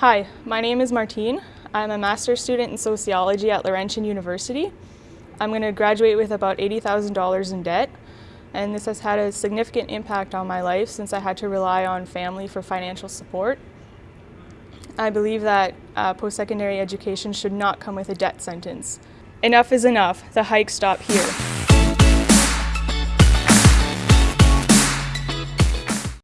Hi, my name is Martine. I'm a master's student in sociology at Laurentian University. I'm going to graduate with about $80,000 in debt, and this has had a significant impact on my life since I had to rely on family for financial support. I believe that uh, post-secondary education should not come with a debt sentence. Enough is enough. The hike stop here.